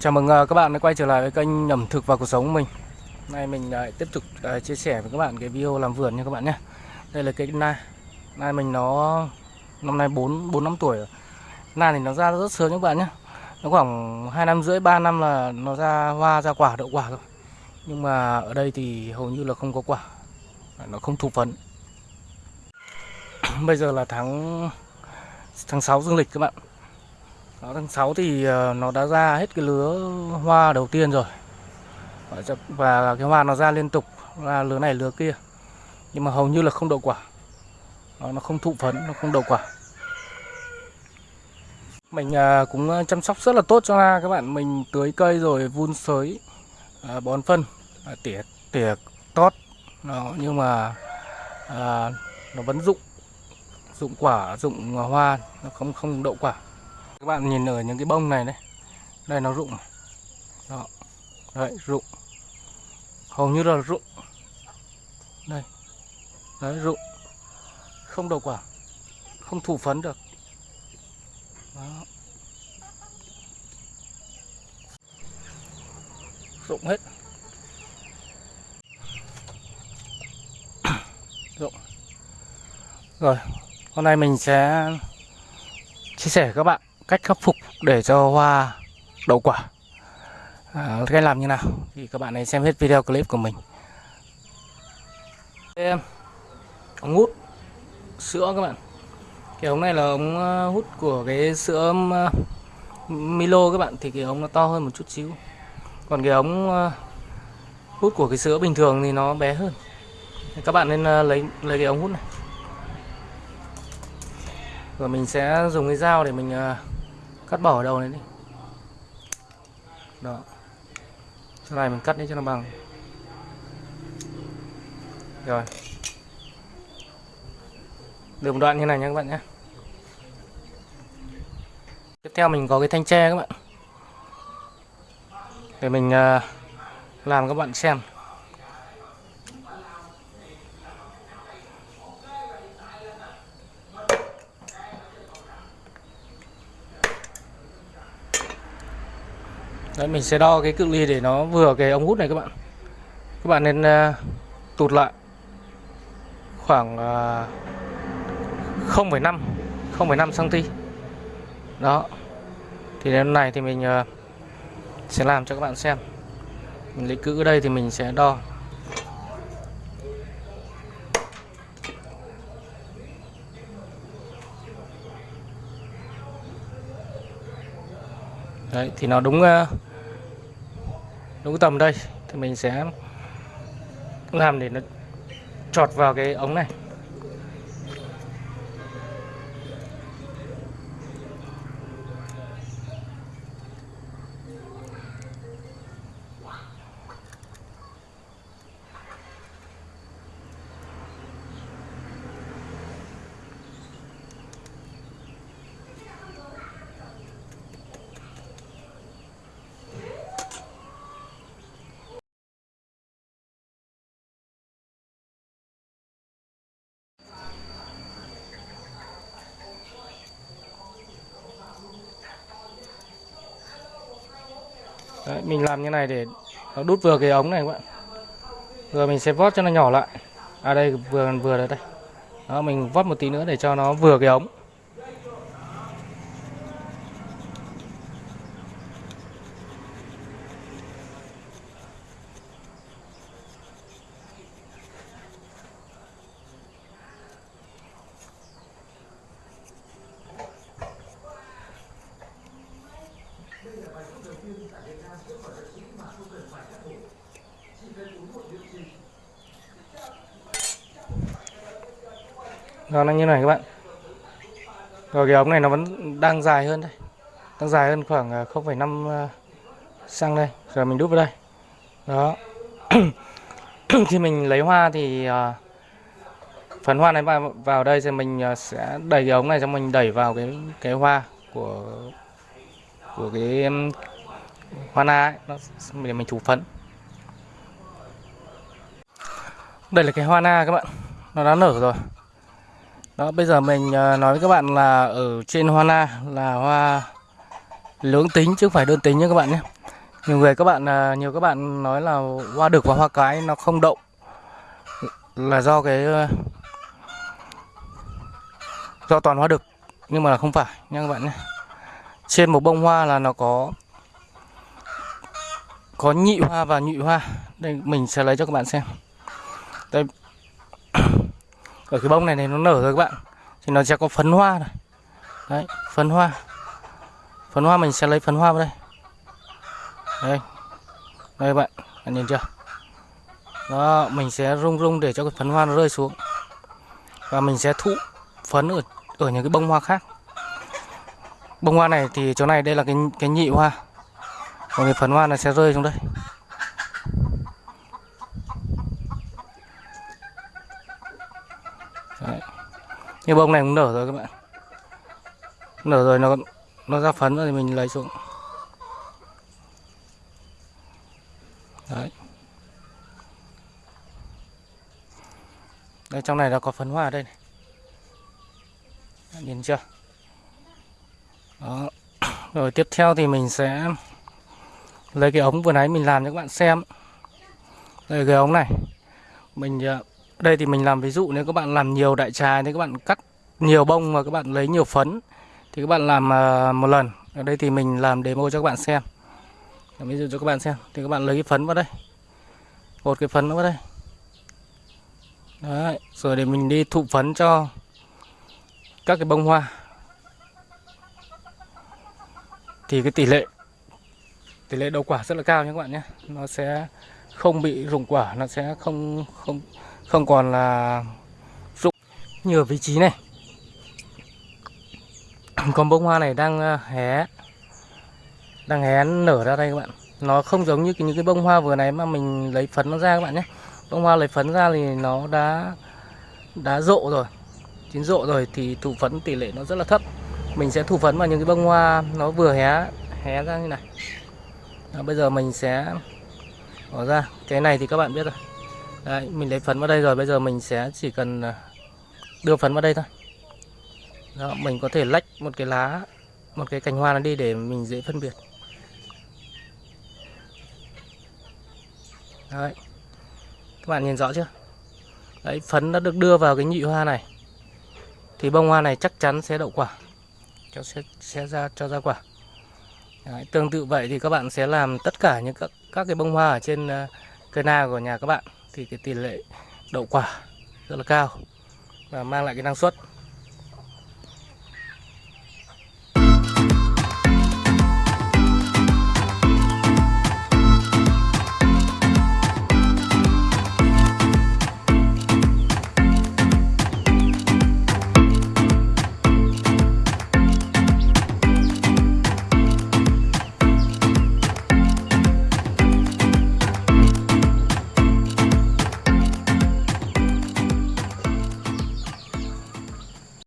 Chào mừng à, các bạn đã quay trở lại với kênh ẩm thực và cuộc sống của mình. Hôm Nay mình à, lại tiếp tục à, chia sẻ với các bạn cái video làm vườn nha các bạn nhé. Đây là cái na. Na mình nó, năm nay 4 4 năm tuổi rồi. Na thì nó ra rất sớm các bạn nhé. Nó khoảng 2 năm rưỡi 3 năm là nó ra hoa, ra quả, đậu quả rồi. Nhưng mà ở đây thì hầu như là không có quả. Nó không thụ phấn. Bây giờ là tháng tháng 6 dương lịch các bạn. Đó, tháng 6 thì ờ, nó đã ra hết cái lứa hoa đầu tiên rồi. Và cái hoa nó ra liên tục Ra lứa này lứa kia. Nhưng mà hầu như là không đậu quả. Nó, nó không thụ phấn, nó không đậu quả. Mình ờ, cũng chăm sóc rất là tốt cho hoa. Các bạn Mình tưới cây rồi vun sới ờ, Bón phân Tỉa, tỉa tót. Đó, Nhưng mà à, Nó vẫn rụng Rụng quả, rụng hoa Nó không không đậu quả các bạn nhìn ở những cái bông này đấy. Đây nó rụng. Đó. Đấy, rụng. Hầu như là rụng. Đây. Đấy, rụng. Không đậu quả. Không thụ phấn được. Đó. rụng hết. Rụng. Rồi, hôm nay mình sẽ chia sẻ với các bạn cách khắc phục để cho hoa đậu quả. À, cách làm như nào? Thì các bạn hãy xem hết video clip của mình. Em ống hút sữa các bạn. Cái ống này là ống ờ, hút của cái sữa ờ, Milo các bạn thì cái ống nó to hơn một chút xíu. Còn cái ống ờ, hút của cái sữa bình thường thì nó bé hơn. Các bạn nên lấy lấy cái ống hút này. Rồi mình sẽ dùng cái dao để mình cắt bỏ ở đầu này đi. Đó. Sau này mình cắt đi cho nó bằng. Rồi. Được một đoạn như này nha các bạn nhé. Tiếp theo mình có cái thanh tre các bạn. Để mình ờ, làm các bạn xem. Đấy, mình sẽ đo cái cự ly để nó vừa cái ống hút này các bạn. Các bạn nên uh, tụt lại khoảng uh, 0,5 0,5 cm đó. Thì đến này thì mình uh, sẽ làm cho các bạn xem. Mình lấy cự ở đây thì mình sẽ đo. Đấy thì nó đúng uh, đúng tầm đây thì mình sẽ làm để nó chọt vào cái ống này. Đấy, mình làm như này để nó đút vừa cái ống này các bạn. Rồi mình sẽ vót cho nó nhỏ lại. À đây vừa vừa đây đây. Đó mình vót một tí nữa để cho nó vừa cái ống. Rồi nó như này các bạn. Rồi cái ống này nó vẫn đang dài hơn đây. Đang dài hơn khoảng 0,5 à, sang à, đây. Rồi mình đút vào đây. Đó. Khi mình lấy hoa thì à, Phần hoa này vào, vào đây thì mình à, sẽ đẩy cái ống này xong mình đẩy vào cái cái hoa của của cái hoa na ấy, nó để mình thủ phấn. Đây là cái hoa na các bạn. Nó đã nở rồi. Đó, bây giờ mình ờ, nói với các bạn là ở trên hoa na là hoa lưỡng tính chứ không phải đơn tính nhé các bạn nhé. nhiều người các bạn ờ, nhiều các bạn nói là hoa đực và hoa cái nó không đậu là do cái ờ, do toàn hoa đực nhưng mà không phải nha các bạn nhé trên một bông hoa là nó có có nhị hoa và nhụy hoa. Đây, mình sẽ lấy cho các bạn xem. Đây. Ở cái bông này này nó nở rồi các bạn. Thì nó sẽ có phấn hoa này. Đấy, phấn hoa. Phấn hoa, mình sẽ lấy phấn hoa vào đây. Đây. Đây các bạn. Bạn nhìn chưa? Đó, mình sẽ rung rung để cho cái phấn hoa nó rơi xuống. Và mình sẽ thụ phấn ở ở những cái bông hoa khác. Bông hoa này thì chỗ này đây là cái cái nhị hoa còn cái phấn hoa nó sẽ rơi xuống đây. Đấy. như bông này cũng nở rồi các bạn. Nở rồi nó nó ra phấn rồi thì mình lấy xuống. Đấy. Đây, trong này nó có phấn hoa ở đây này. Nhìn chưa? Đó. Rồi tiếp theo thì mình sẽ lấy cái ống vừa nãy mình làm cho các bạn xem. Đây cái ống này. Mình ờ, đây thì mình làm ví dụ nếu các bạn làm nhiều đại trà thì các bạn cắt nhiều bông mà các bạn lấy nhiều phấn thì các bạn làm ờ, một lần. Ở đây thì mình làm demo cho các bạn xem. Ví dụ cho các bạn xem. Thì các bạn lấy cái phấn vào đây. Một cái phấn vào đây. Đấy, rồi để mình đi thụ phấn cho các cái bông hoa. Thì cái tỷ lệ tỷ lệ đậu quả rất là cao nhé các bạn nhé. Nó sẽ không bị rụng quả, nó sẽ không không không còn là rụng. Như ở vị trí này. Còn bông hoa này đang ờ, hé đang hé nở ra đây các bạn. Nó không giống như những cái bông hoa vừa này mà mình lấy phấn nó ra các bạn nhé. Bông hoa lấy phấn ra thì nó đã đã rộ rồi. Chín rộ rồi thì thủ phấn tỷ lệ nó rất là thấp. Mình sẽ thủ phấn vào những cái bông hoa nó vừa hé hé ra như này. Đó, bây giờ mình sẽ bỏ ra cái này thì các bạn biết rồi Đấy, mình lấy phấn vào đây rồi bây giờ mình sẽ chỉ cần à, đưa phấn vào đây thôi Đó, mình có thể lách một cái lá một cái cành hoa nó đi để mình dễ phân biệt Đấy. Các bạn nhìn rõ chưa? Đấy, phấn đã được đưa vào cái nhị hoa này. Thì bông hoa này chắc chắn sẽ đậu quả. Cho sẽ sẽ ra cho ra quả. Đấy, tương tự vậy thì các bạn sẽ làm tất cả những các các cái bông hoa ở trên uh, cây na của nhà các bạn. Thì cái tỷ lệ đậu quả rất là cao và mang lại cái năng suất.